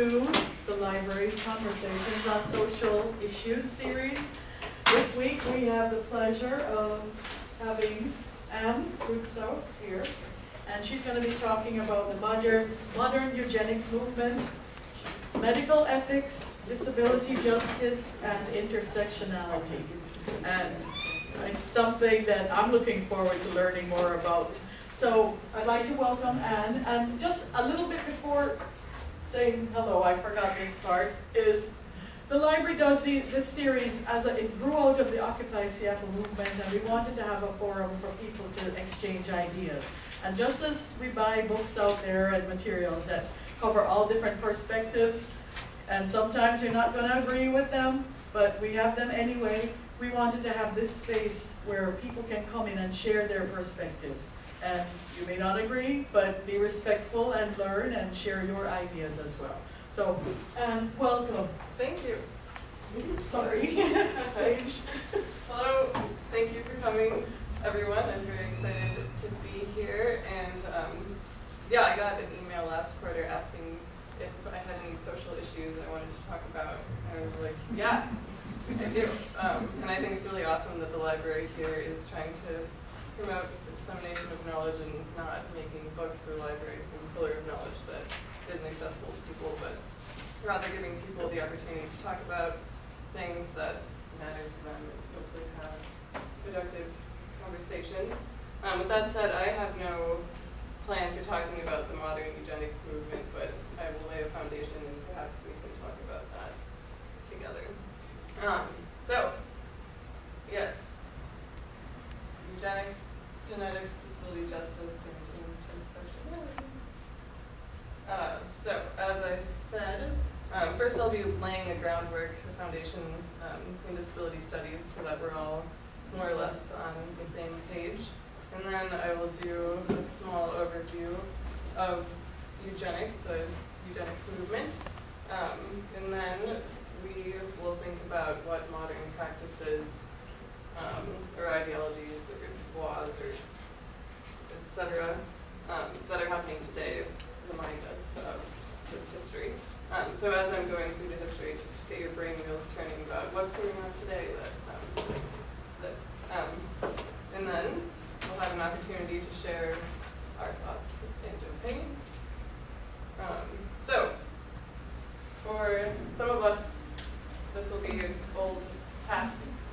to the library's Conversations on Social Issues series. This week, we have the pleasure of having Anne Crusoe here, and she's going to be talking about the modern, modern eugenics movement, medical ethics, disability justice, and intersectionality. And it's something that I'm looking forward to learning more about. So I'd like to welcome Anne, and just a little bit before saying hello, I forgot this part, is the library does the, this series as a, it grew out of the Occupy Seattle movement, and we wanted to have a forum for people to exchange ideas. And just as we buy books out there and materials that cover all different perspectives, and sometimes you're not going to agree with them, but we have them anyway, we wanted to have this space where people can come in and share their perspectives. And you may not agree, but be respectful and learn and share your ideas as well. So, and welcome. Thank you. Sorry, stage. Hello, thank you for coming, everyone. I'm very excited to be here. And um, yeah, I got an email last quarter asking if I had any social issues I wanted to talk about. And I was like, yeah, I do. Um, and I think it's really awesome that the library here is trying to promote the dissemination of knowledge and not making books or libraries some pillar of knowledge that isn't accessible to people, but rather giving people the opportunity to talk about things that matter to them and hopefully have productive conversations. Um, with that said, I have no plan for talking about the modern eugenics movement, but I will lay a foundation and perhaps we can talk about that together. Um, so, yes, eugenics, genetics, disability justice, and intersectionality. Uh, so, as I said, um, first I'll be laying the groundwork, the foundation um, in disability studies so that we're all more or less on the same page. And then I will do a small overview of eugenics, the eugenics movement. Um, and then we will think about what modern practices um, or ideologies laws or et cetera um, that are happening today remind us of this history. Um, so as I'm going through the history, just get your brain wheels turning about what's going on today that sounds like this. Um, and then we'll have an opportunity to share our thoughts and opinions. Um, so, for some of us, this will be old hat,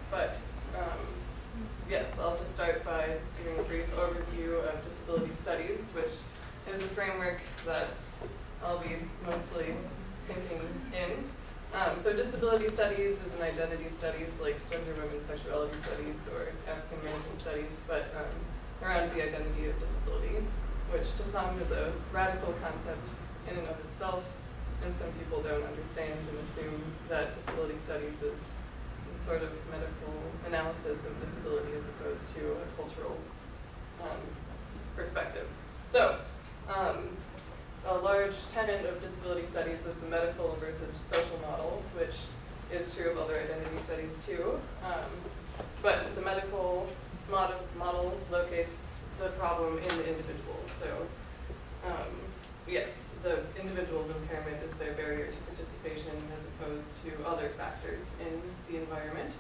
but um, yes, I'll just start by doing a brief overview of disability studies, which is a framework that I'll be mostly thinking in. Um, so disability studies is an identity studies like gender, women's sexuality studies or African American studies, but um, around the identity of disability, which to some is a radical concept in and of itself, and some people don't understand and assume that disability studies is sort of medical analysis of disability as opposed to a cultural um, perspective. So, um, a large tenet of disability studies is the medical versus social model, which is true of other identity studies too. Um, but the medical model, model locates the problem in the individual. So um, yes, the individual's impairment is their barrier to participation as opposed to other factors in the environment.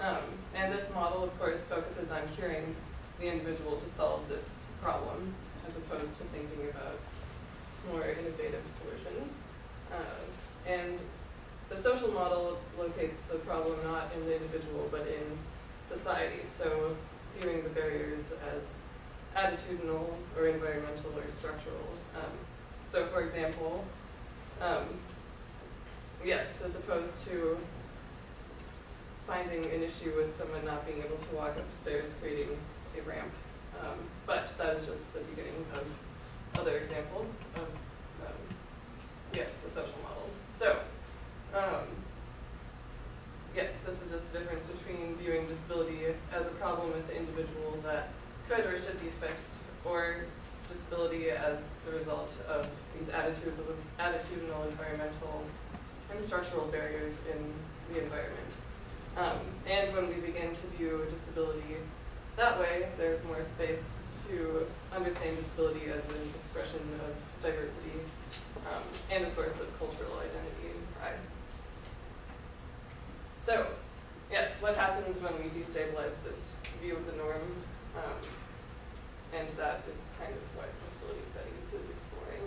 Um, and this model, of course, focuses on curing the individual to solve this problem as opposed to thinking about more innovative solutions. Uh, and the social model locates the problem not in the individual but in society. So viewing the barriers as attitudinal or environmental or structural. Um, so for example, um, yes, as opposed to finding an issue with someone not being able to walk upstairs creating a ramp. Um, but that is just the beginning of other examples of, um, yes, the social model. So, um, yes, this is just a difference between viewing disability as a problem with the individual that could or should be fixed, or disability as the result of these attitudinal, attitudinal environmental, and structural barriers in the environment. Um, and when we begin to view disability that way, there's more space to understand disability as an expression of diversity um, and a source of cultural identity and pride. So, yes, what happens when we destabilize this view of the norm? Um, and that is kind of what disability studies is exploring.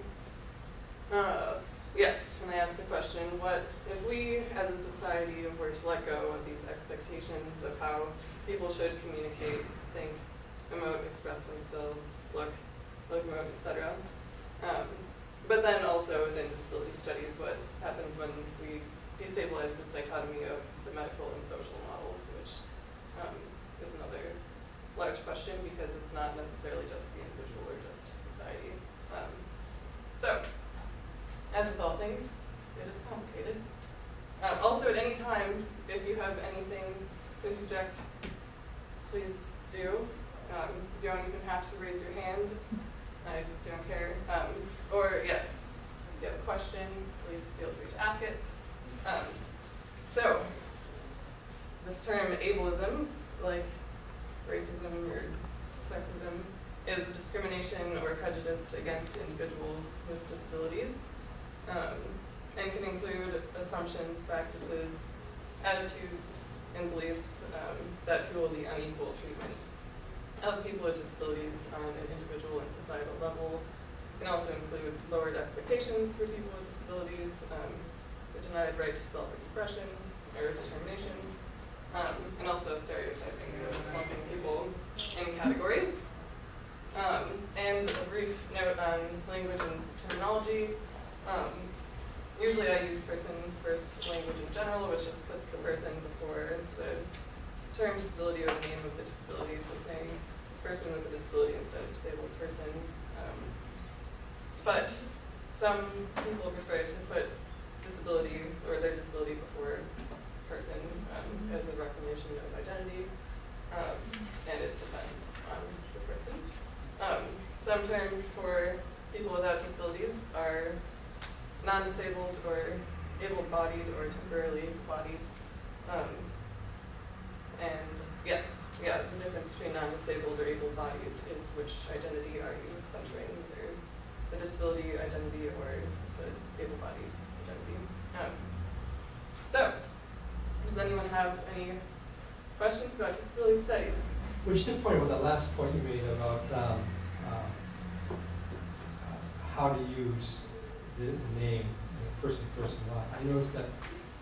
Uh, yes, and I asked the question, what if we as a society were to let go of these expectations of how people should communicate, think, emote, express themselves, look, locomote, etc. Um, but then also within disability studies, what happens when we destabilize this dichotomy of the medical and social model, which um, is another large question because it's not necessarily just the individual or just society. Um, so, as with all things, it is complicated. Um, also, at any time, if you have anything to interject, please do. Um, you don't even have to raise your hand. I don't care. Um, or yes, if you have a question, please feel free to ask it. Um, so, this term ableism, like racism or sexism, is discrimination or prejudice against individuals with disabilities, um, and can include assumptions, practices, attitudes, and beliefs um, that fuel the unequal treatment of people with disabilities on an individual and societal level. It can also include lowered expectations for people with disabilities, um, the denied right to self-expression or determination, um, and also stereotyping, so lumping people in categories. Um, and a brief note on language and terminology. Um, usually I use person first language in general, which just puts the person before the term disability or the name of the disability, so saying person with a disability instead of disabled person. Um, but some people prefer to put disability or their disability before person um, as a recognition of identity, um, and it depends on the person. Um, for people without disabilities are non-disabled or able-bodied or temporarily bodied. Um, and yes, yeah, the difference between non-disabled or able-bodied is which identity are you censoring, either the disability identity or the able-bodied identity. Um, so, does anyone have any questions about disability studies? Which to point with the last point you made about um, uh, how to use the, the name, the person, person, lot. I noticed that,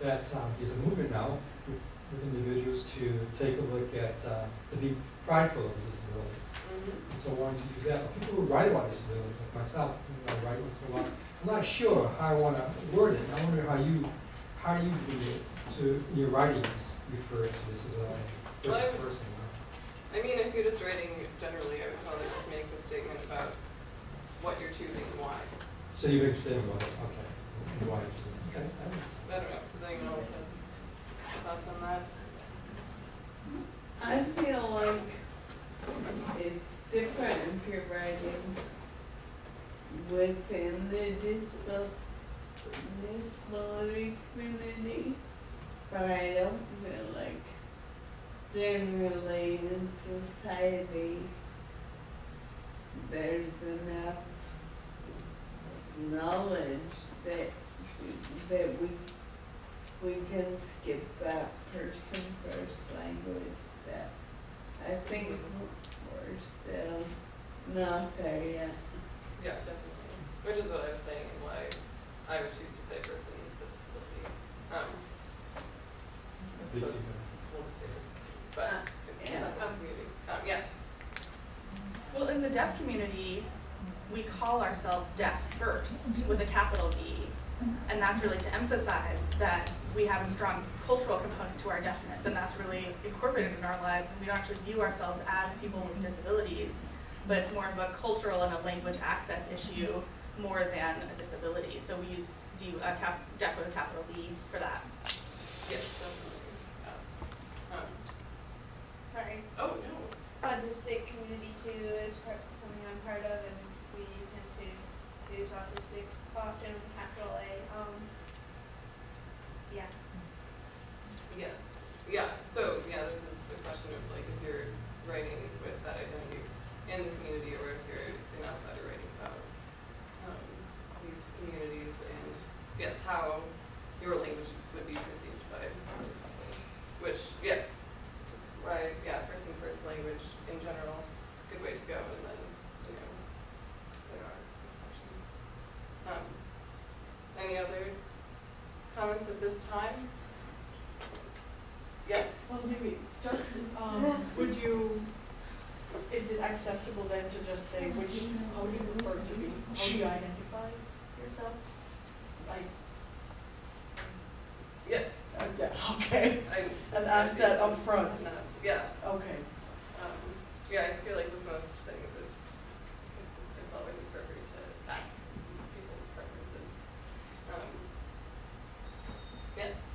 that um, there's a movement now with, individuals to take a look at, uh, to be prideful of disability. Mm-hmm. And so I wanted to use that. But people who write about disability, like myself, I write once in a while, I'm not sure how I want to word it. I wonder how you, how you do it to, your writings, refer to this as a Well, person. I mean, if you're just writing generally, I would probably just make the statement about what you're choosing and why. So you're interested in what, okay, and why, okay, that makes I don't know, does anyone else have thoughts on that? I feel like it's different if you're writing within the disabil- disability community, but I don't feel like generally in society there's enough knowledge that that we we can skip that person first language that I think we're still not there yet. Yeah, definitely, which is what I was saying and why I would choose to say person with a disability. Um, yes, Well, in the deaf community, we call ourselves deaf first with a capital D. And that's really to emphasize that we have a strong cultural component to our deafness, and that's really incorporated in our lives. And we don't actually view ourselves as people with disabilities, but it's more of a cultural and a language access issue more than a disability. So we use D, uh, cap, deaf with a capital D for that. yes, definitely. Sorry. oh, no. Autistic community too is part, something I'm part of, and we tend to use autistic often with capital A. Um, yeah. Yes, yeah, so, yeah, this is a question of like, if you're writing with that identity in the community or if you're an outsider writing about um, these communities and yes, how your language would be perceived by other people. Which, yes, is why, yeah, person first language in general, good way to go and then, you know, there are exceptions. Um, any other comments at this time? Yes? Well, maybe, just, um, would you, is it acceptable then to just say which, how do you prefer to be, how do you identify yourself? Like, Yes. uh, yeah, okay, I. and ask see that some up front. nods, Yeah, okay. um, yeah, I feel like with most things, it's, it's always appropriate to ask people's preferences. Um, Yes,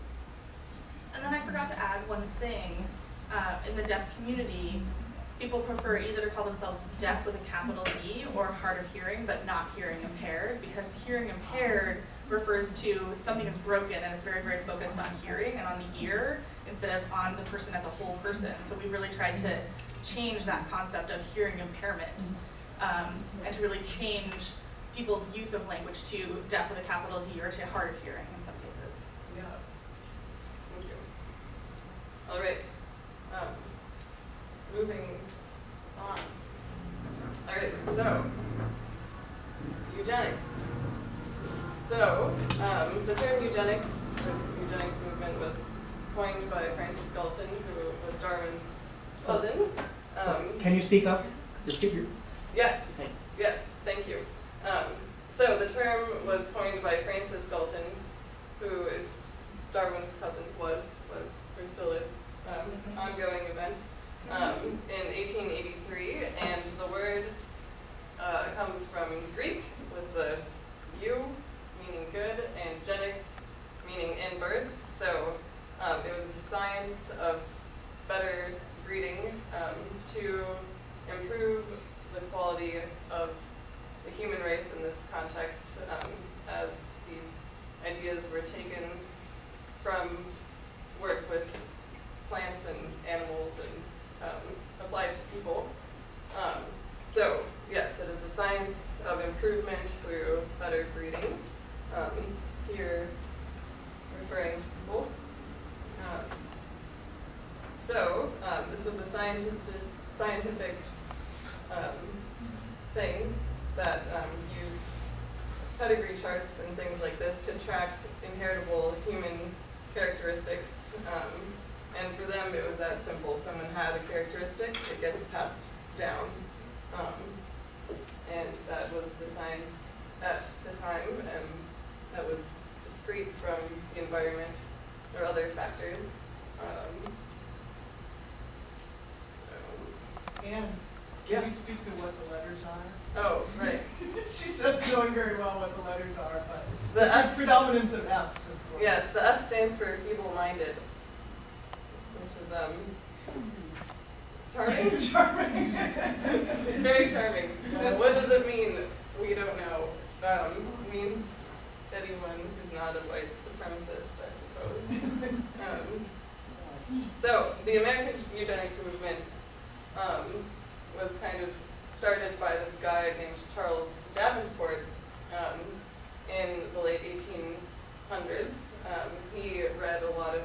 And then I forgot to add one thing, uh, in the deaf community, people prefer either to call themselves deaf with a capital D or hard of hearing, but not hearing impaired, because hearing impaired refers to something is broken and it's very, very focused on hearing and on the ear instead of on the person as a whole person. So we really tried to change that concept of hearing impairment, um, and to really change people's use of language to deaf with a capital D or to hard of hearing in some cases. yeah. Thank you. All right, um, moving on. All right, so, eugenics. So, um, the term eugenics, or eugenics movement was coined by Francis Galton, who was Darwin's cousin. Um, Can you speak up? Just your, Yes, Thanks. yes, thank you. Um, so the term was coined by Francis Galton, who is Darwin's cousin, was, was, or still is, um, ongoing event, um, in 1883, and the word uh, comes from Greek with the eu, meaning good, and genix, meaning in birth. So um, it was the science of better breeding um, to improve the quality of the human race in this context, um, as these ideas were taken from work with plants and animals and um, applied to people. Um, so, yes, it is the science of improvement through better breeding. Um, here, referring to people. Um, so, um, this was a scientist, scientific um, thing that um, used pedigree charts and things like this to track inheritable human characteristics. Um, and for them, it was that simple. Someone had a characteristic, it gets passed down. And that was the science at the time, and that was discrete from the environment or other factors. Um, so, Anne, Yeah. can you speak to what the letters are? oh, right. She says knowing very well what the letters are, but The F predominance of Fs, of course. Yes, the F stands for feeble-minded, which is um charming. Charming. Very charming. Uh, what does it mean? We don't know. Um, means not a white supremacist, I suppose. Um, so the American eugenics movement um, was kind of started by this guy named Charles Davenport um, in the late 1800s. Um, he read a lot of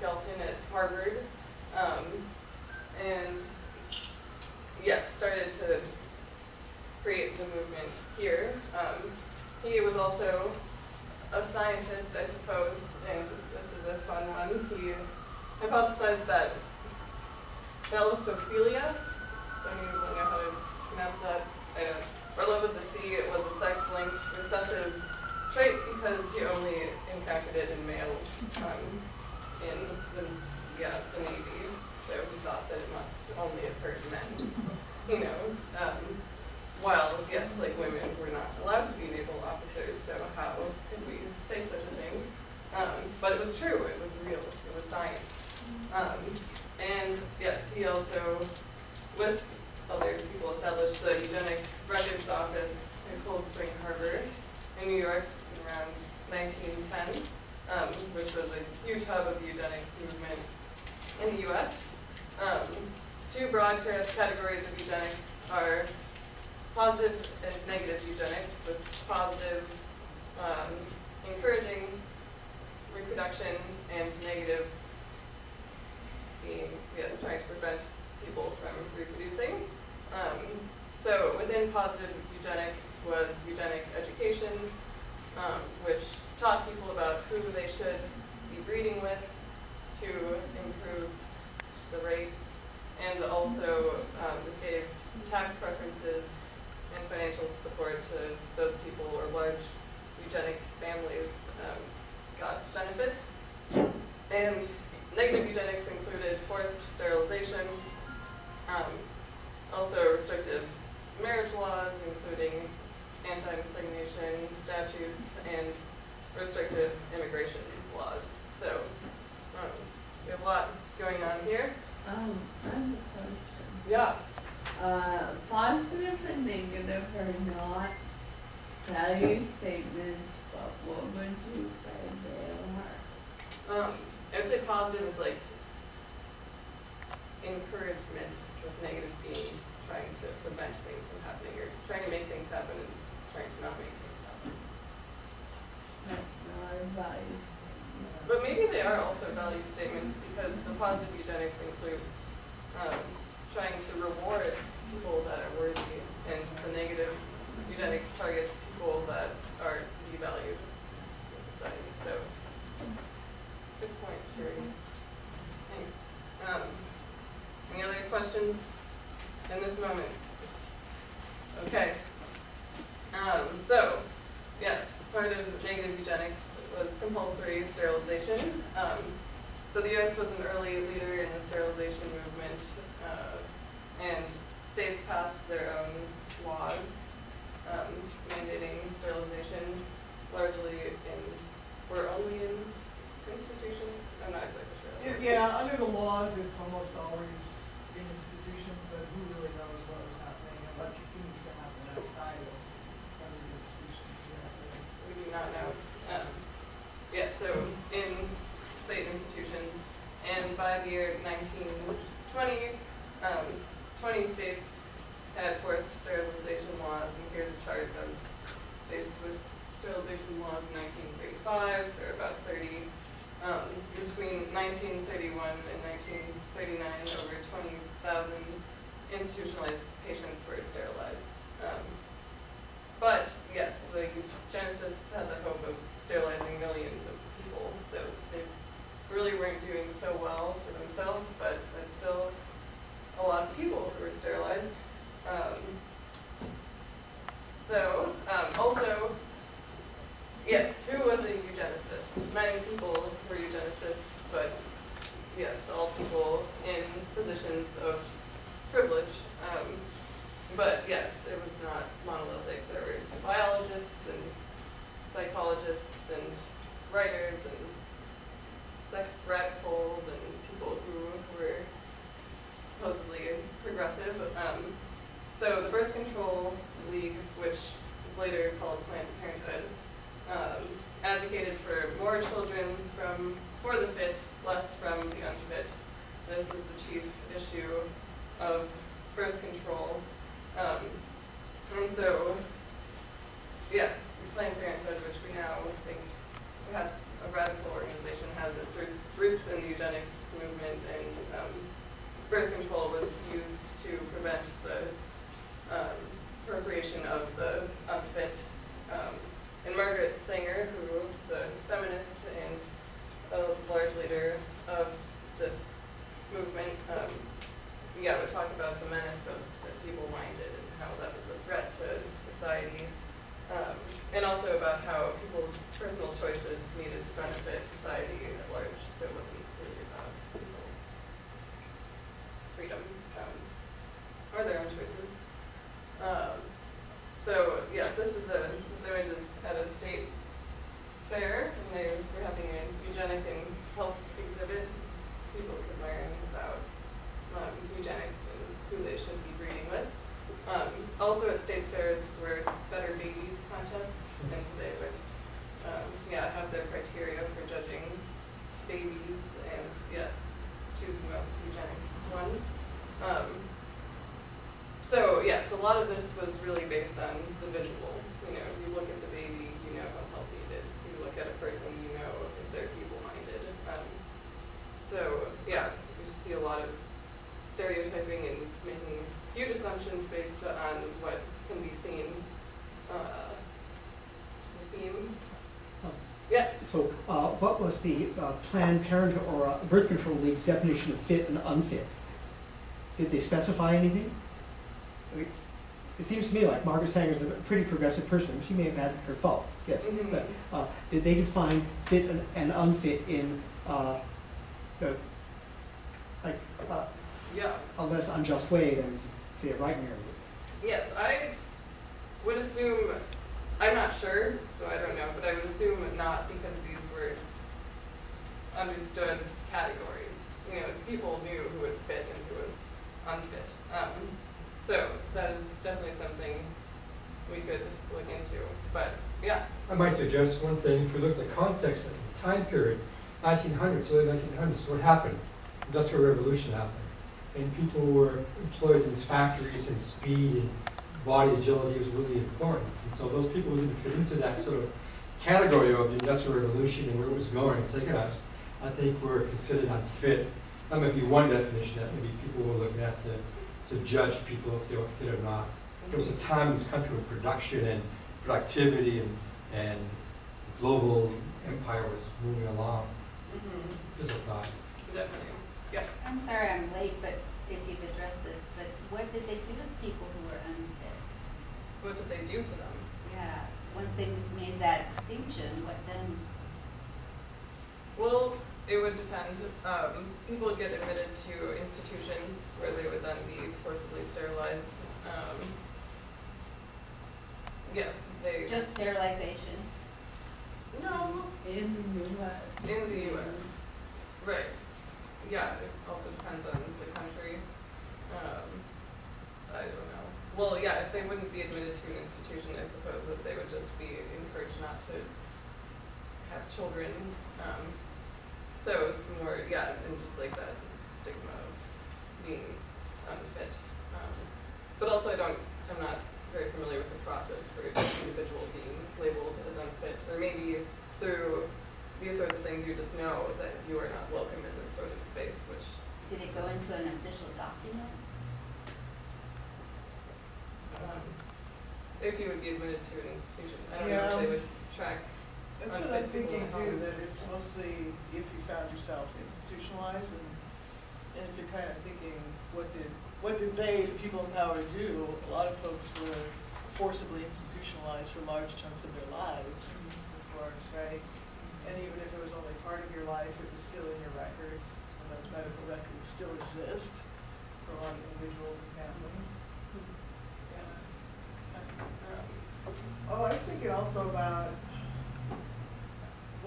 Galton at Harvard, um, and yes, started to create the movement here. Um, he was also a scientist, I suppose, and this is a fun one. He hypothesized that thalassophilia, of you will know how to pronounce that, I don't, or love of the sea it was a sex-linked recessive trait because he only encountered it in males um, in the, yeah, the Navy. So he thought that it must only occur to men, you know. Um, while, yes, like women were not allowed to be naval officers, so how could we say such a thing? Um, but it was true, it was real, it was science. Um, and yes, he also, with other people, established the Eugenic Records Office in Cold Spring Harbor in New York around 1910, um, which was a huge hub of the eugenics movement in the US, um, two broad categories of eugenics are positive and negative eugenics, with positive um, encouraging reproduction and negative being, yes, trying to prevent people from reproducing. Um, so within positive eugenics was eugenic education, um, which taught people about who they should be breeding with to improve the race, and also um, gave tax preferences and financial support to those people or large eugenic families um, got benefits. And negative eugenics included forced sterilization, um, also restrictive marriage laws, including anti-miscegenation statutes and restrictive immigration laws. So um, we have a lot going on here. Um, I have a question. Yeah. Uh, positive and negative are not value statements, but what would you say? Um, I would say positive is like encouragement, with negative being trying to prevent things from happening or trying to make things happen and trying to not make things happen. Like, not a. But maybe they are also value statements because the positive eugenics includes um, trying to reward people that are worthy, and the negative eugenics targets people that are devalued in society. So, good point, Carrie. Thanks. Um, any other questions in this moment? Okay. Um, so, yes, part of negative eugenics was compulsory sterilization. Um, was an early leader in the sterilization movement, uh, and states passed their own laws um, mandating sterilization, largely in, were only in institutions. I'm not exactly sure. Yeah, under the laws, it's almost always in institutions, but who really knows what was happening and what continues to happen outside of other institutions, yeah. We do not know. Um, yeah, so in state institutions, and by the year 1920, um, 20 states had forced sterilization laws, and here's a chart of states with sterilization laws in 1935. There are about 30. Um, between 1931 and 1939, over 20,000 institutionalized patients were sterilized. Um, but yes, the eugenicists had the hope of sterilizing millions of people, so they really weren't doing so well for themselves, but that's still a lot of people who were sterilized. Um, so, um, also, yes, who was a eugenicist? Many people were eugenicists, but yes, all people in positions of privilege. Um, but yes, it was not monolithic. There were biologists and psychologists and writers and sex radicals and people who were supposedly progressive. Um, so the Birth Control League, which was later called Planned Parenthood, um, advocated for more children from for the fit, less from the unfit. This is the chief issue of birth control. Um, and so, yes, Planned Parenthood, which we now think perhaps a radical organization, has its roots, in the eugenics movement, and um, birth control was used to prevent the um, procreation of the unfit. Um, and Margaret Sanger, who is a feminist and a large leader of this movement, um, yeah, would talk about the menace of the feeble-minded and how that was a threat to society, um, and also about how people's personal choices needed to benefit society at large, so it wasn't really about people's freedom or their own choices. Um, so yes, this is a this image is at a state fair, and they were having a eugenic and health exhibit, so people could learn about um, eugenics and who they should be breeding with. Um, also at state fairs were better babies contests, and they would um, yeah have their criteria for judging babies, and yes, choose the most eugenic ones. Um, so yes, a lot of this was really based on the visual. You know, you look at the baby, you know how healthy it is. You look at a person, you know if they're feeble-minded. Um, so yeah, you see a lot of stereotyping and making huge assumptions based on what can be seen. Uh, just a theme. Oh. Yes. So, uh, what was the uh, Planned Parenthood or uh, Birth Control League's definition of fit and unfit? Did they specify anything? I mean, It seems to me like Margaret Sanger is a pretty progressive person. She may have had her faults, yes. Mhm. But uh, did they define fit and, and unfit in uh, uh, like uh, Yeah. a less unjust way than say a right area? Yes, I would assume, I'm not sure, so I don't know, but I would assume not because these were understood categories. You know, people knew who was fit and who was unfit. Um, so that is definitely something we could look into. But yeah, I might suggest one thing, if we look at the context of the time period, nineteen hundreds, early nineteen hundreds, what happened? Industrial revolution happened. And people were employed in these factories and speed and body agility was really important. And so those people didn't fit into that sort of category of the industrial revolution and where it was going, taking us, I think were considered unfit. That might be one definition that maybe people were looking at to, to judge people if they were fit or not. There was a time in this country when production and productivity and, and global empire was moving along. Mm-hmm. This is a thought. definitely. Yes. I'm sorry I'm late, but if you've addressed this, but what did they do to people who were unfit? What did they do to them? Yeah, once they made that distinction, what then? Well, it would depend. Um, people would get admitted to institutions where they would then be forcibly sterilized. Um, yes, they. Just sterilization? No, In the US. in the U.S. Right. Yeah, it also depends on the country. Um, I don't know. Well, yeah, if they wouldn't be admitted to an institution, I suppose that they would just be encouraged not to have children. Um, so it's more, yeah, and just like that stigma of being unfit. Um, but also, I don't, I'm not very familiar with the process for each individual being labeled as unfit, or maybe through these sorts of things, you just know that you are not welcome in sort of space, which Did it go into an official document? um, if you would be admitted to an institution, I don't know if they would track. That's what I'm thinking too, that it's mostly if you found yourself institutionalized and, and if you're kind of thinking, what did, what did they, the people in power do? A lot of folks were forcibly institutionalized for large chunks of their lives, of course, right? And even if it was only part of your life, it was still in your records, and those medical records still exist for a lot of individuals and families. Yeah. Oh, I was thinking also about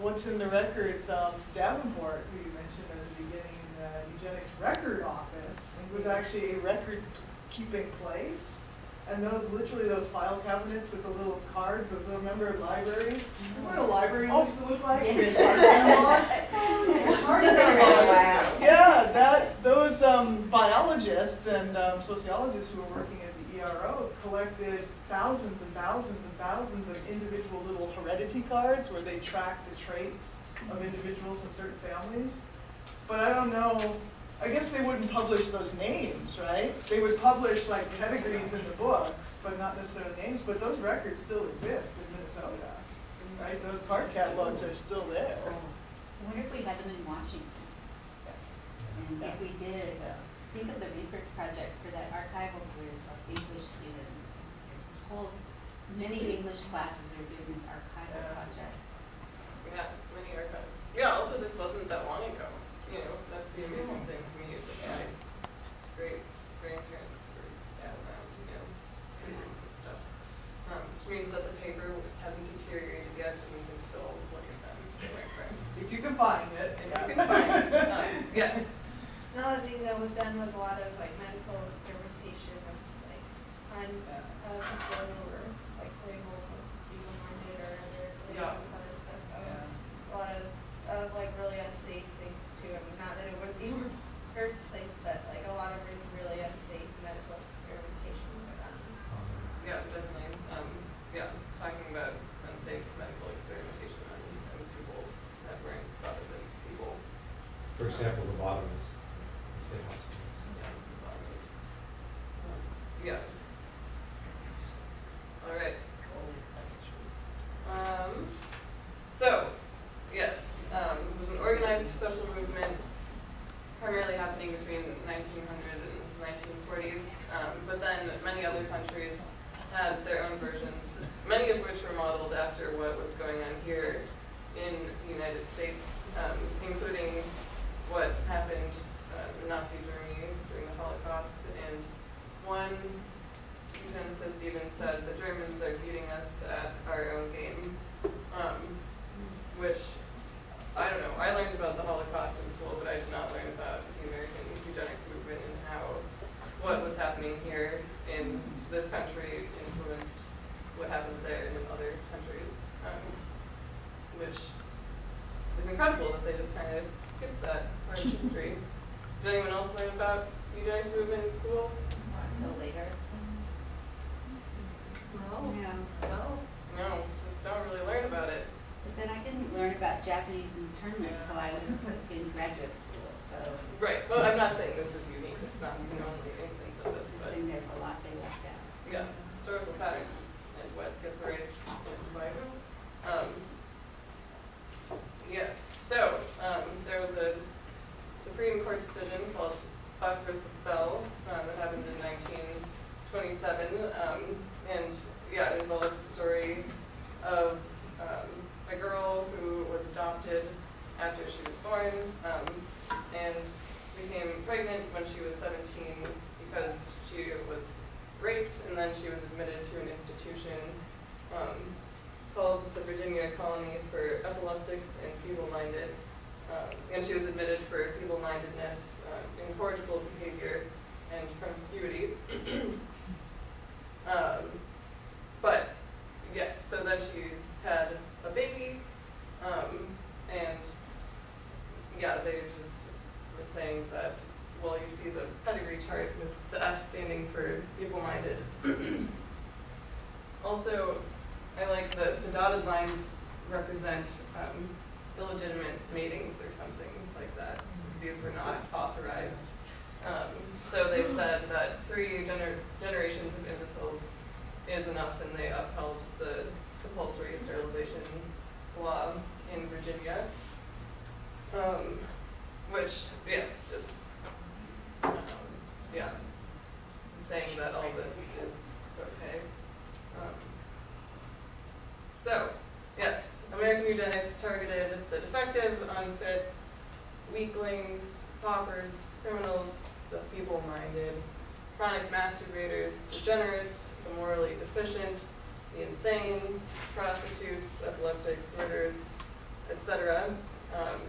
what's in the records, um, Davenport, who you mentioned at the beginning, the eugenics record office, it was actually a record-keeping place. And those, literally those file cabinets with the little cards, those little, remember libraries? Remember what a library used to look like? They had card catalogs? Yeah, that, those um, biologists and um, sociologists who were working at the ERO collected thousands and thousands and thousands of individual little heredity cards where they track the traits of individuals in certain families. But I don't know, I guess they wouldn't publish those names, right? They would publish like pedigrees in the books, but not necessarily names, but those records still exist in Minnesota, right? Those card catalogs are still there. Oh. I wonder if we had them in Washington? And if we did, Yeah. think of the research project for that archival group of English students. Whole, many English classes are doing this archival Yeah. project. Yeah, many archives. Yeah, also this wasn't that long ago, you know, that's the amazing thing to me, is that my great grandparents were yeah, around, you know, it's pretty recent stuff. Um, which means that the paper hasn't deteriorated yet and we can still look at them. If you can find it. If you can find it, um, yes. Another thing that was done was a lot of like medical experimentation of like on Yeah. uh, people who were like labeled feeble-minded or other like, Yeah. other stuff. Um, Yeah. A lot of of like really unsafe things too. I mean, not that it would be in the first place, but like a lot of really, really example, the bottom is hospitals. Yeah. All right. Um, so, yes, um, it was an organized social movement primarily happening between 1900 and 1940s, um, but then many other countries had their own versions, many of which were modeled after what was going on here in the United States, um, including what happened uh, in Nazi Germany during the Holocaust. And one eugenicist even said the Germans are beating us at our own game, um, which I don't know. I learned about the Holocaust in school, but I did not learn about the American eugenics movement and how what was happening here in this country influenced what happened there and in other countries, um, which is incredible that they just kind of skipped that part of history. Did anyone else learn about eugenics movement in school? Until later. No. Yeah. No. No. Just don't really learn about it. But then I didn't learn about Japanese internment until I was in graduate school, so Right. Well, I'm not saying this is unique. It's not the only instance of I this, but think there's a lot they left out. yeah, historical patterns and what gets erased and by who. Um, yes. So um, there was a Supreme Court decision called Bell um, that happened in 1927, um, and yeah, it involves a story of um, a girl who was adopted after she was born um, and became pregnant when she was 17 because she was raped and then she was admitted to an institution um, called the Virginia Colony for Epileptics and Feeble-Minded. Um, and she was admitted for feeble-mindedness, uh, incorrigible behavior, and promiscuity. um, but yes, so then she had a baby, um, and yeah, they just were saying that, well, you see the pedigree chart with the F standing for feeble-minded. also, I like that the dotted lines represent um, illegitimate matings or something like that. These were not authorized. Um, so they said that three gener- generations of imbeciles is enough, and they upheld the compulsory sterilization law in Virginia. Um, which, yes, just, um, yeah, saying that all this is okay. Um, so, yes, American eugenics targeted the defective, unfit, weaklings, paupers, criminals, the feeble-minded, chronic masturbators, degenerates, the morally deficient, the insane, prostitutes, epileptics, murderers, etc. Um,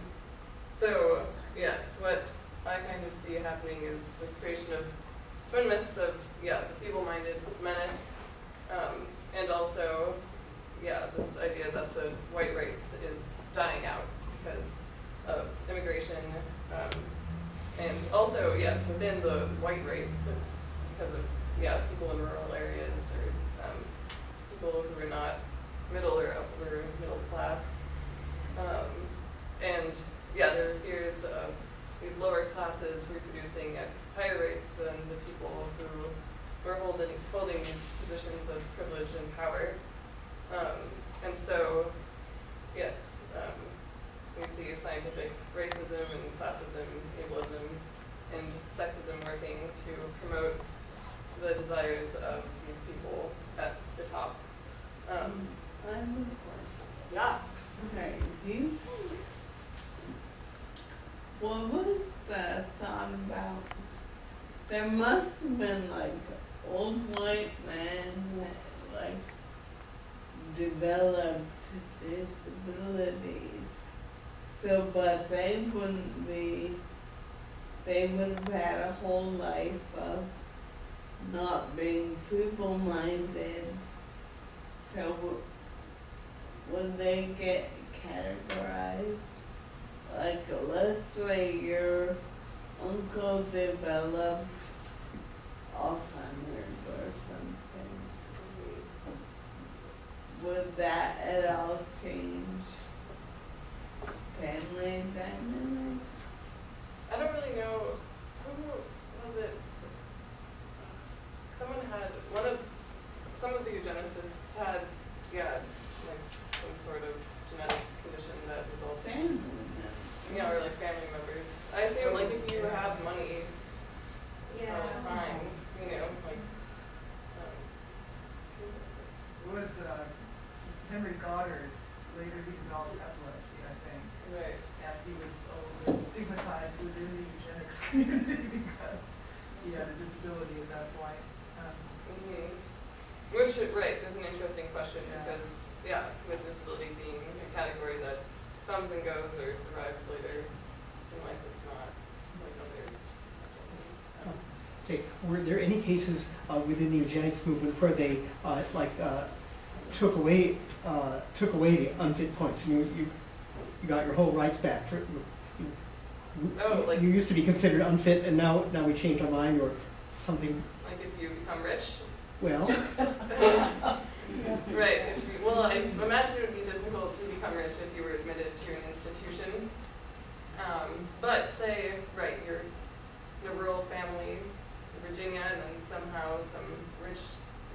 so, yes, what I kind of see happening is this creation of twin myths of, yeah, the feeble-minded menace, um, and also, yeah, this idea that the white race is dying out because of immigration, um, and also, yes, within the white race, because of, yeah, people in rural areas or um, people who are not middle or upper middle class. Um, and yeah, there are fears of these lower classes reproducing at higher rates than the people who were holding, holding these positions of privilege and power. Um, and so, yes, um, we see scientific racism and classism, ableism, and sexism working to promote the desires of these people at the top. Um, I have a question. yeah. Do you what was the thought about? There must have been like old white men like developed disabilities. So, but they wouldn't be, they would have had a whole life of not being feeble-minded. So when they get categorized? Like, let's say your uncle developed Alzheimer's or something. Would that at all change family dynamics? know, who was it? Someone had, one of, some of the eugenicists had, yeah, like some sort of genetic condition that resulted, Family yeah, or like family members. I assume like if you have money, Yeah. uh, fine, you know, like, um, who was it? It was, uh, Henry Goddard, later he developed epilepsy, I think. Right. And he was uh, stigmatized within the eugenics community because he had a disability at that point. Um, Mhm. Which, is- right, is an interesting question Yeah. because, yeah, with disability being a category that comes and goes or arrives later in life, it's not like other things. Um, Say, were there any cases uh, within the eugenics movement where they, uh, like, uh, took away, uh, took away the unfit points? You, you, you got your whole rights back for, you- Oh, like- You used to be considered unfit and now, now we changed our mind or something, Like if you become rich, well, right, if you, well, I imagine it would be difficult to become rich if you were admitted to an institution. Um, but say, right, you're in a rural family Virginia and then somehow some rich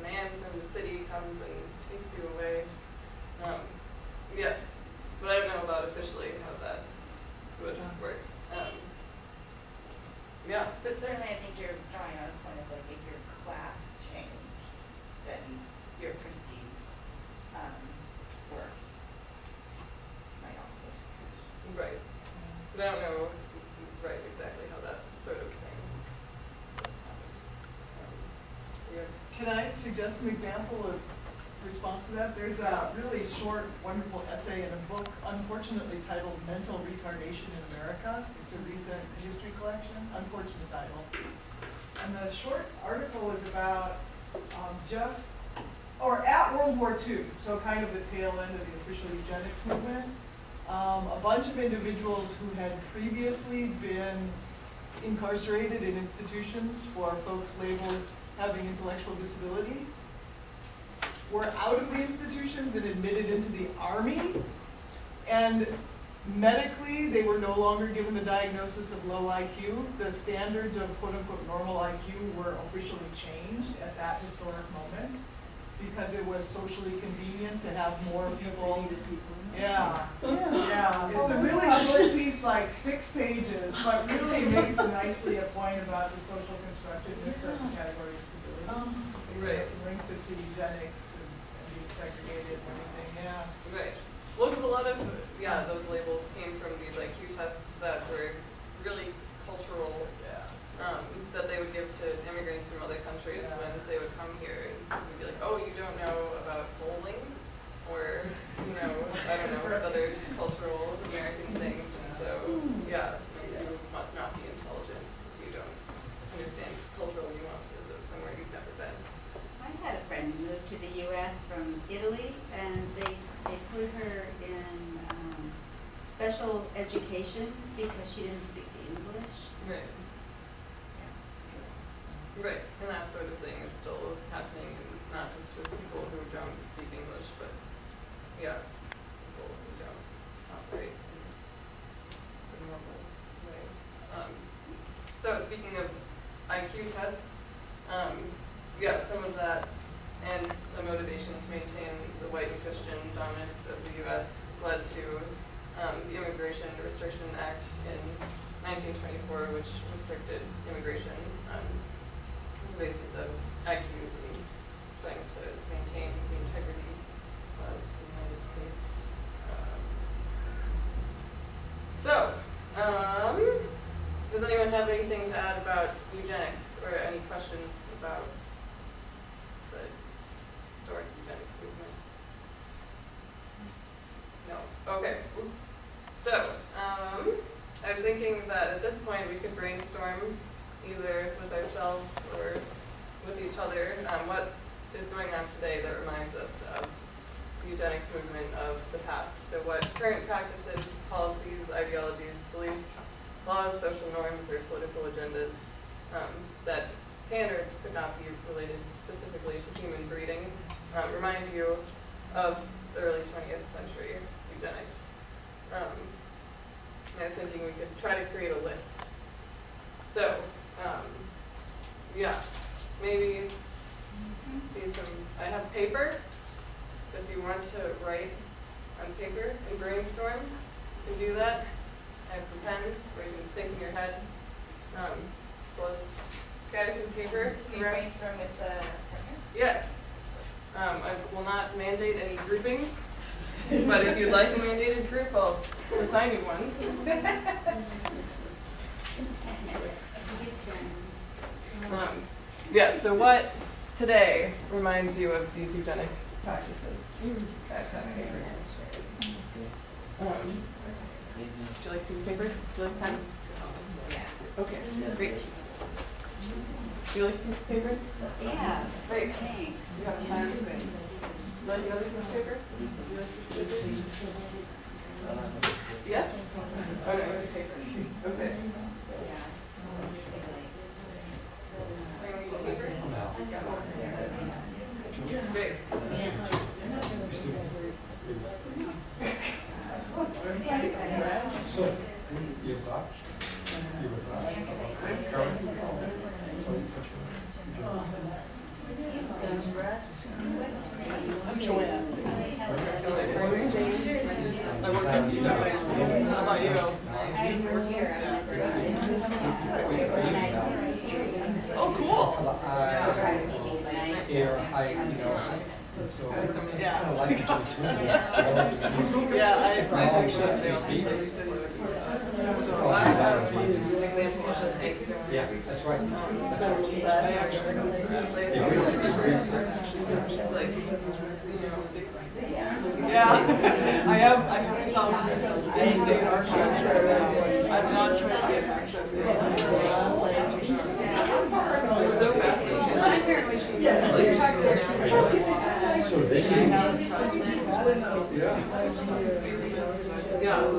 man from the city comes and takes you away. Um, yes, but I don't know about officially how that would work. Um, yeah, But certainly, I think you're drawing on a point of like, if your class changed, then your perceived, um, worth might also change. right. But I don't know, right, exactly how that sort of thing happened. Um, yeah. Suggest an example of response to that? There's a really short, wonderful essay in a book unfortunately titled Mental Retardation in America. It's a recent history collection, unfortunate title. And the short article is about um, just, or at World War II, so kind of the tail end of the official eugenics movement. Um, a bunch of individuals who had previously been incarcerated in institutions for folks labeled having intellectual disability were out of the institutions and admitted into the army. And medically, they were no longer given the diagnosis of low IQ. The standards of quote unquote normal IQ were officially changed at that historic moment because it was socially convenient to have more people. Yeah, yeah, it's a really short piece, like six pages, but really makes nicely a point about the social constructiveness of the category of disability. Right. Links it to eugenics and and being segregated and everything, yeah. Right. Well, because a lot of, yeah, those labels came from these IQ tests that were really cultural, Yeah. um, that they would give to immigrants from other countries Yeah. when they would come here. And be like, oh, you don't know about bowling? Or, you know, I don't know, other cultural American things. And so, yeah, you must not be intelligent because you don't understand cultural nuances of somewhere you've never been. I had a friend who moved to the US from Italy and they, they put her in, um, special education because she didn't speak English. Right. Right, and that sort of thing is still happening, and not just with people who don't speak English, but, yeah, people who don't operate in the normal way. Um, so speaking of IQ tests, um, yeah, some of that and the motivation to maintain the white and Christian dominance of the US led to um, the Immigration Restriction Act in nineteen twenty-four, which restricted immigration on the basis of IQs and trying to maintain the integrity of the United States. Um, So, um, does anyone have anything to add about eugenics or any questions about the historic eugenics movement? No, okay, oops. So, um, I was thinking that at this point we could brainstorm either with ourselves or with each other, um, what is going on today that reminds us of the eugenics movement of the past. So what current practices, policies, ideologies, beliefs, laws, social norms, or political agendas um, that can or not be related specifically to human breeding um, remind you of the early 20th century eugenics. Um, I was thinking we could try to create a list so, um, yeah, maybe see some, I have paper, so if you want to write on paper and brainstorm, you can do that. I have some pens where you can just think in your head. So let's some paper Can you brainstorm with the partner? Yes. Um, I will not mandate any groupings, but if you'd like a mandated group, I'll assign you one. Um, yeah, so what today reminds you of these eugenic practices? Guys have paper? Um, would you like a piece of paper? Do you like a pen? Yeah. Okay, great. Do you like a piece of paper? Yeah, Great. thanks. You have a pen? Would you like another piece of paper? Would you like a piece of paper? Yes? Oh, okay, okay. Great. So, your thoughts? Your thoughts? Carmen? I'm Joanne. I work at UW. How about you? Oh, cool. Air, I, you know, so, so it's kind Yeah. of like what you. Yeah, I, I actually take So, I thought it Example of a Yeah, that's right. Yeah, we don't have to be very serious. It's like, Yeah, I have, I have some in-state archives where I'm not trying to get access to it. it's so fascinating. So they Yeah.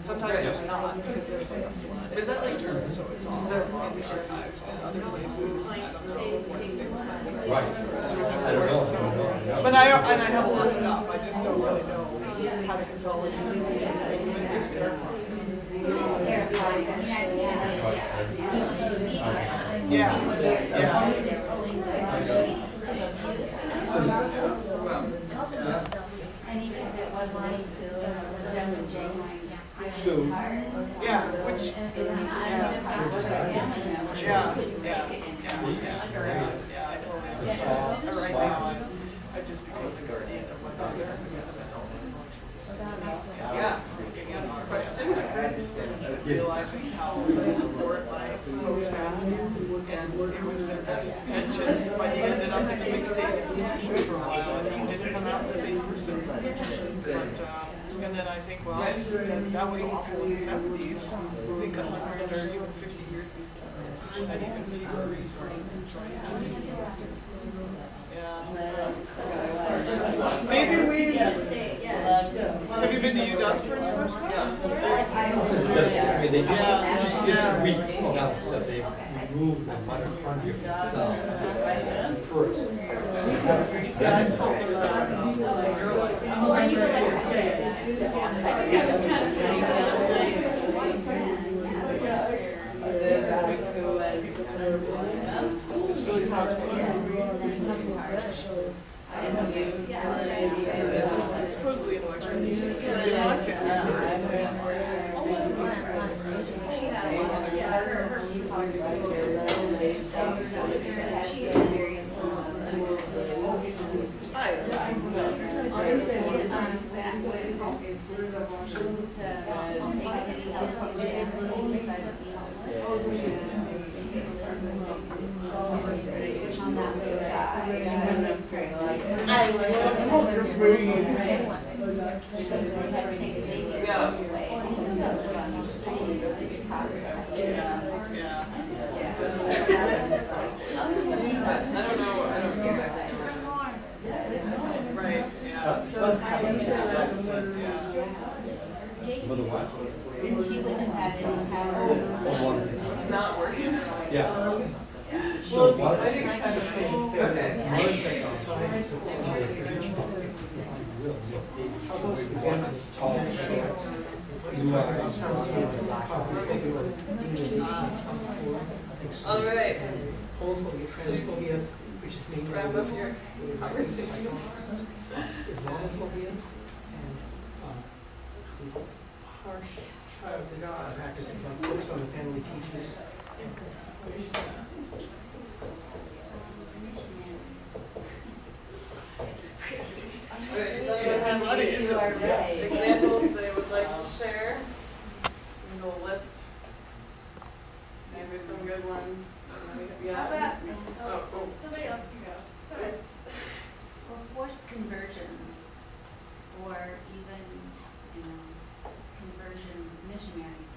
Sometimes there's not, because there's like a flood. Is that like, So it's all in the archives and other places, I don't know what they Right. I don't know, I don't know, I know. But I, and I have a lot of stuff, I just don't really know how to consolidate it. It's terrifying. Yeah, yeah. And even if it was like the them and Jane. So- Yeah, which, yeah, yeah, yeah, yeah, yeah, I totally understand. Right now, I, just became the guardian of what because of it. yeah, question? And realizing how little support my folks and it was their best intentions, but he ended up in a state institution for a while, and he didn't come out the same person. But, um, and then I think, well, that, that was awful in the seventies, I think a hundred or even fifty years before, and even fewer resources. And choices. Yeah. Maybe we, have you been to UW for the first one? Yeah. I mean, they just, just this week announced that they removed the mitochondria from the cell. First. Yeah, I still think that. Disability sounds Supposedly intellectual. Yeah. I don't know, I don't know. Right, yeah. Mother what? She wouldn't have had any power. It's not working. Yeah. So what? I think I kind of okay. Mother How those examine Tall, it. short, blue eyes. All right, Homophobia, transphobia, which is mainly. wrap up your conversation. Islamophobia and, um, these harsh child discipline practices like focus on the family teachers. all right, does anyone have What any is You are right. examples they would like to share? And we'll list maybe some good ones. and then we- How Yeah. about, Oh, oh. somebody else can go. Oops. Well, forced conversions, or even, you know, conversion missionaries,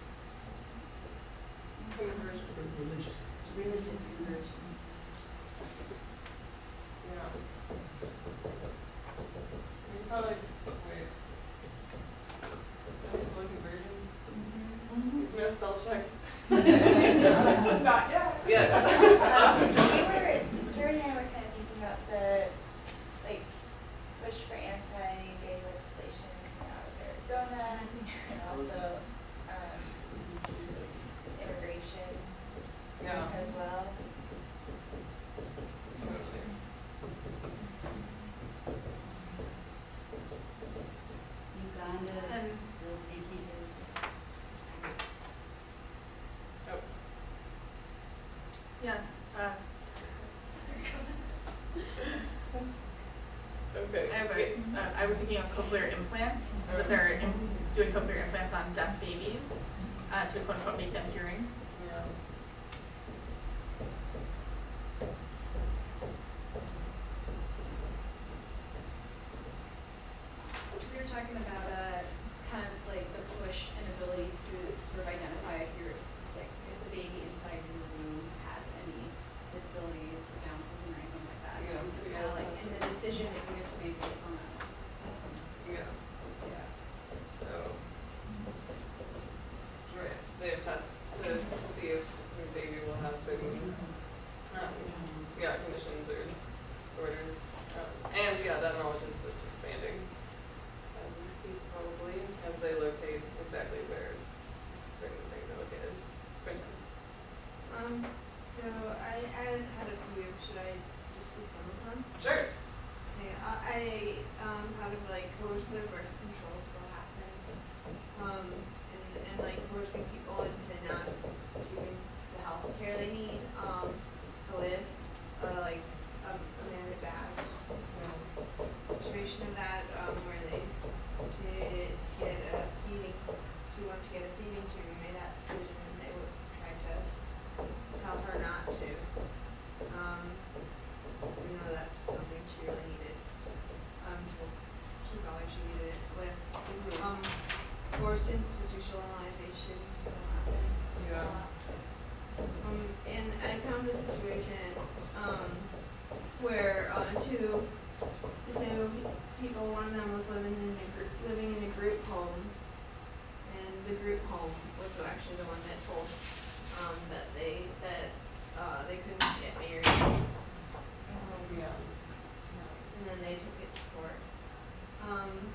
Conversions. Religious. religious conversions. Yeah. You probably, wait. Is that slow conversion? Is there a spell check? Not yet. Yes. Um, we were, Carrie and I were kind of thinking about the, like, push for anti-gay legislation coming out of Arizona, and also, um, immigration Yeah. as well. Uganda's, Um, they'll take you to. Oh, Yeah, uh, okay. I have a, uh, I was thinking of cochlear implants, that they're doing cochlear implants on deaf babies, uh, to quote unquote make them hearing. Yeah. We were talking about, uh, kind of like the push and ability to sort of identify if you're, like, if the baby inside your room has any disabilities or Down syndrome or anything like that. Yeah, Kind yeah, of like, that's- and the decision that you get to make based on that. Yeah. Yeah. So. Right, they have tests to see if your baby will have certain, um, yeah, conditions or disorders. Um, and yeah, that knowledge is just expanding as we speak probably, as they locate exactly where certain things are located. Quentin? Um, so I, I had a few, should I just do some of them? Sure. Yeah, I, I, um, kind of like coercive birth control still happens. Um, and, and like coercing people into not receiving the health care they need, um, to live, uh, like, um, Amanda Baggs, so situation of that, um, where they, did get a feeding, she wanted to get a feeding tube, and made that decision, and they would try to tell her not to. Um, you know, that's something she really needed. Um, she felt like she needed it with. Um, forced institutionalization still happening. Yeah. Um, and I found a situation, um, where, uh, two disabled people, one of them was living in a group, living in a group home. And the group home was actually the one that told, um, that they, that, uh, they couldn't get married. Oh, yeah. And then they took it to court. Um,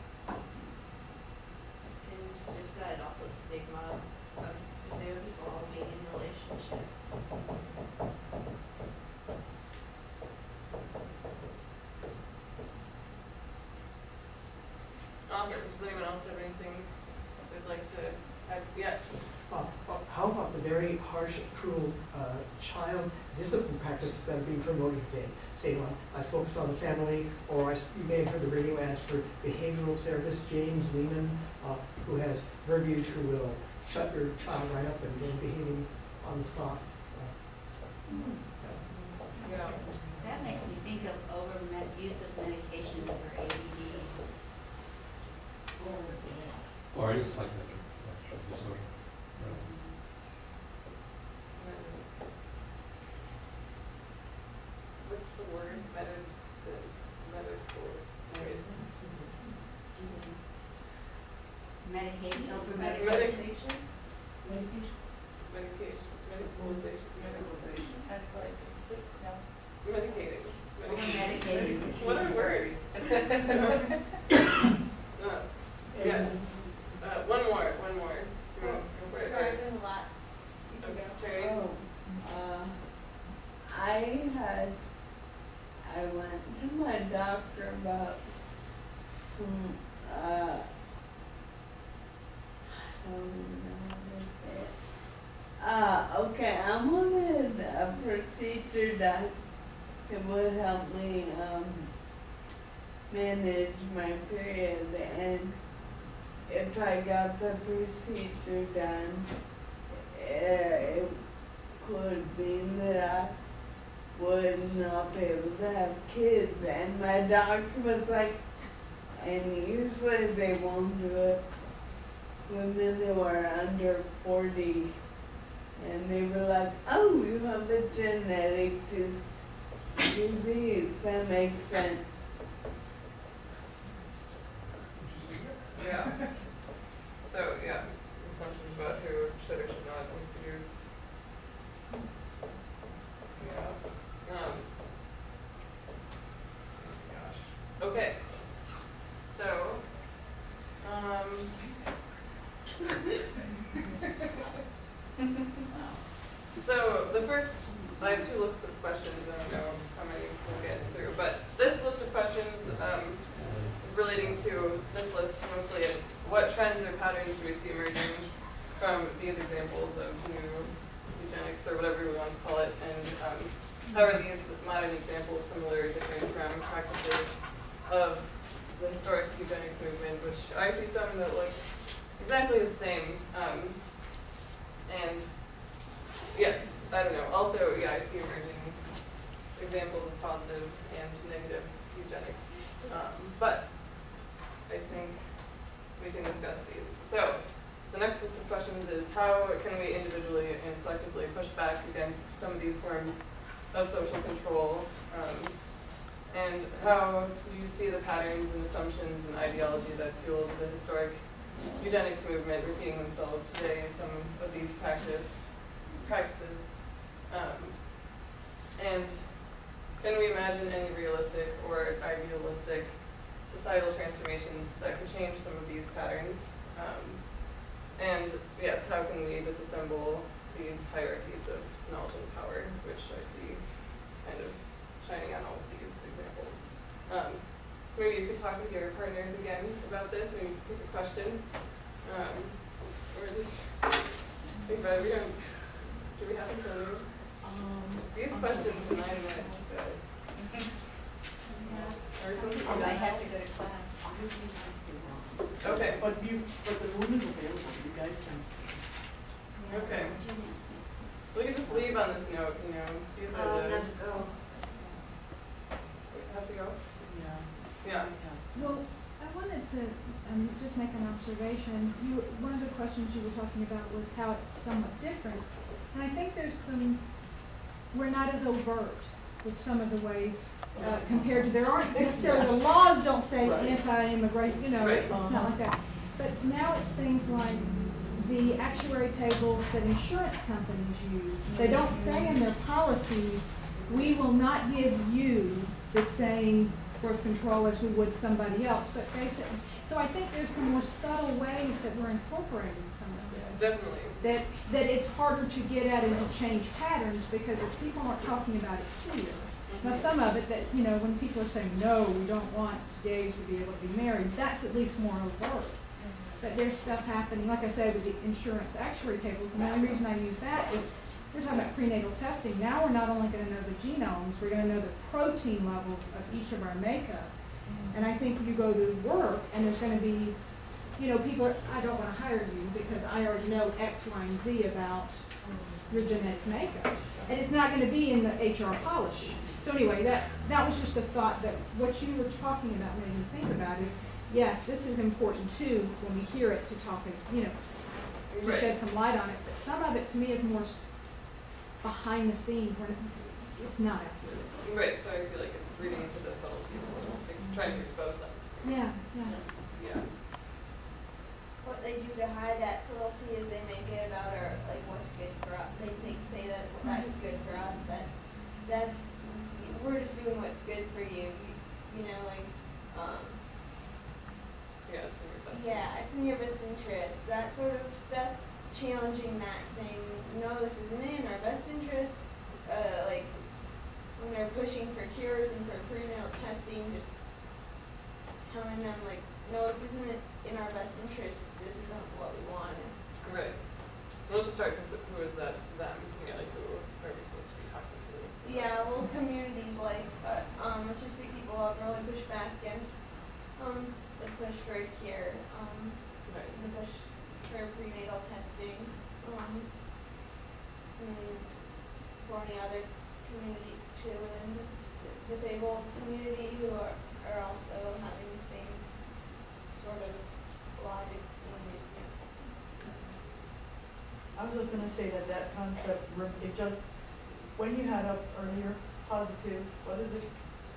and just that also stigma of disabled people being in relationships. Awesome. Does anyone else have anything they'd like to add? Yes. Uh, How about the very harsh, cruel uh, child discipline practices that are being promoted today? Say, well, I focus on the family, or I s you may have heard the radio ads for behavioral therapist James Lehman, uh, who has verbiage who will shut your child right up and then behaving on the spot. Uh, Yeah. That makes me think of over use of medication for ADD. Or any psychiatric actually, disorder. What's the word? Medicine, medical, anyways. Medication, over Medic- medication. Medication, medicalization, medicalization, Medicalization, no. medicating. Over medicating. What are words? Doctor about some, uh, I don't even know how to say it. Uh, okay, I wanted a procedure that it would help me, um, manage my period and if I got the procedure done, it could mean that I would not be able to have kids and my doctor was like, and usually they won't do it women who are under forty and they were like, oh, you have a genetic dis- disease, that makes sense. Yeah. So, yeah, assumptions about who should or should not use. Yeah, um. oh Gosh, okay, so, um. So, the first, I have two lists of questions, I don't know how many we'll get through, but this list of questions, um, is relating to this list mostly what trends or patterns do we see emerging from these examples of new eugenics or whatever we want to call it, and um, how are these modern examples similar or different from practices of the historic eugenics movement, which I see some that look exactly the same. Um, and yes, I don't know. Also, yeah, I see emerging examples of positive and negative eugenics. Um, but I think we can discuss these. So the next list of questions is how can we individually and collectively push back against some of these forms of social control? Um, and how do you see the patterns and assumptions and ideology that fueled the historic eugenics movement repeating themselves today some of these practice practices? Um, and can we imagine any realistic or idealistic societal transformations that could change some of these patterns? Um, and yes, how can we disassemble these hierarchies of knowledge and power, which I see kind of shining on all of examples. Um, so maybe you could talk with your partners again about this, maybe pick a question. Um, or just think about it. We don't, do we have to tell you? Um, These questions in nine minutes, guys. Are we supposed to I might have to go to class. Okay, But you, but the room is available, you guys can stay. okay. We can just leave on this note, you know, these are Um, the, not to go. Have to go? Yeah. Yeah. Well, I wanted to um, just make an observation. You, one of the questions you were talking about was how it's somewhat different. And I think there's some, we're not as overt with some of the ways uh, compared to, there aren't necessarily, the laws don't say Right. anti-immigration. you know, Right. it's not like that. But now it's things like the actuary tables that insurance companies use. They don't say in their policies, we will not give you the same birth control as we would somebody else, but basically, so I think there's some more subtle ways that we're incorporating some of this. Definitely. That, that it's harder to get at and to change patterns because if people aren't talking about it here. Mm-hmm. Now, some of it that, you know, when people are saying, no, we don't want gays to be able to be married, that's at least more overt. Mm-hmm. But there's stuff happening, like I said, with the insurance actuary tables, and the only reason I use that is, we're talking about prenatal testing, now we're not only gonna know the genomes, we're gonna know the protein levels of each of our makeup. Mm-hmm. And I think you go to work, and there's gonna be, you know, people are, I don't wanna hire you, because I already know X, Y, and Z about your genetic makeup. And it's not gonna be in the HR policy. So anyway, that, that was just a thought that what you were talking about made me think about is, yes, this is important too, when we hear it to talk, and, you know, to Right. shed some light on it, but some of it to me is more s- behind the scenes when it's not accurate. Right, so I feel like it's reading into the subtleties a little, ex- trying to expose them. Yeah, yeah. Yeah. What they do to hide that subtlety is they make it about our, like, what's good for us. They think, say that that's good for us, that's, that's, we're just doing what's good for you, you, you know, like, um, Yeah, it's in your best. yeah, it's in your best interest, that sort of stuff, challenging that, saying, no, this isn't in our best interest, uh, like, when they're pushing for cures and for prenatal testing, just telling them like, no, this isn't in our best interest, this isn't what we want, Right. Let's just start, because who is that them? You know, like who are we supposed to be talking to? Yeah, well, communities like, uh, um, autistic people have really pushed back against, um, the push for care, um, Right. the push for prenatal testing, um, and supporting other communities too, and the dis- disabled community who are, are also having the same sort of logic and reasons. I was just gonna say that that concept, it just, when you had up earlier, positive, what is it?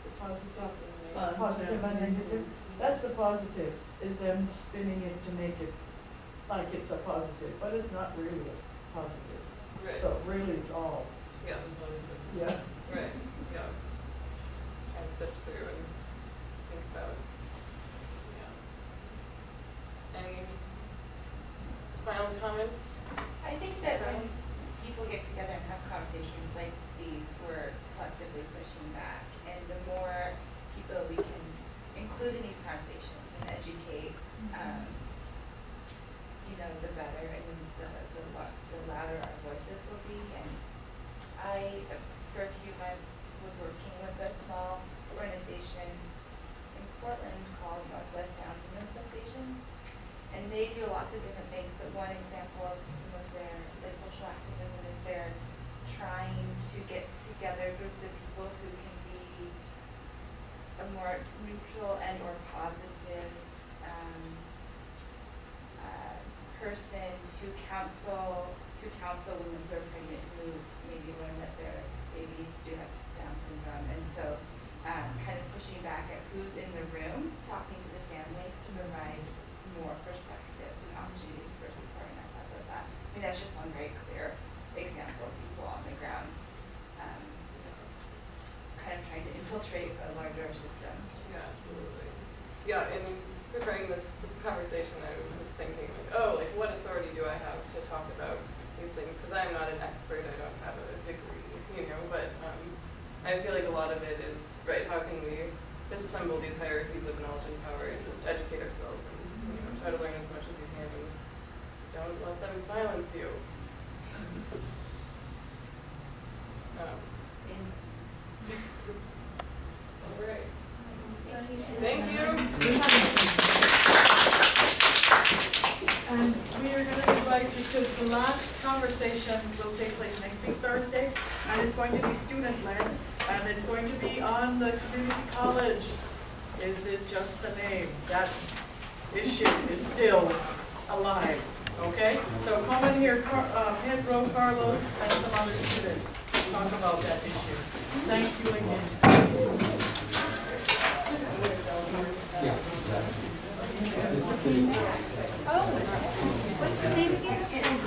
The Positive, Uh, positive and negative, that's the positive, is them spinning it to make it like it's a positive, but it's not really a positive. Right. So really, it's all, Yeah. yeah. Right, yeah. Just kind of sift through and think about, yeah. Any final comments? I think that when people get together and have conversations like these, we're collectively pushing back. And the more people we can include in these conversations and educate, um, you know, the better and the, the, lo- the louder our voices will be. And I, uh, for a few months, was working with a small organization in Portland called Northwest Down Syndrome Association. And they do lots of different things, but one example of some of their, their social activism is they're trying to get together groups of people who can be a more neutral and or positive, um, uh, person to counsel, to counsel women who are pregnant who maybe learn that their babies do have Down syndrome. And so, um, kind of pushing back at who's in the room, talking to the families to provide more perspectives and opportunities for support, and I thought that that, I mean, that's just one very clear example of people on the ground, um, kind of trying to infiltrate a larger system. Yeah, absolutely. Yeah, in preparing this conversation, I was just thinking like, oh, like what authority do I have to talk about these things? Because I'm not an expert, I don't have a degree, you know, but um, I feel like a lot of it is, right, how can we disassemble these hierarchies of knowledge and power and just educate ourselves and, you know, try to learn as much as you can and don't let them silence you. Um, right. Thank you. And we are gonna invite you to, the last conversation will take place next week, Thursday, and it's going to be student-led, and it's going to be on the community college. Is it just the name? That issue is still alive, okay? So come in here, Car- uh, Pedro, Carlos, and some other students talk about that issue. Thank you again. Oh, what's the name again?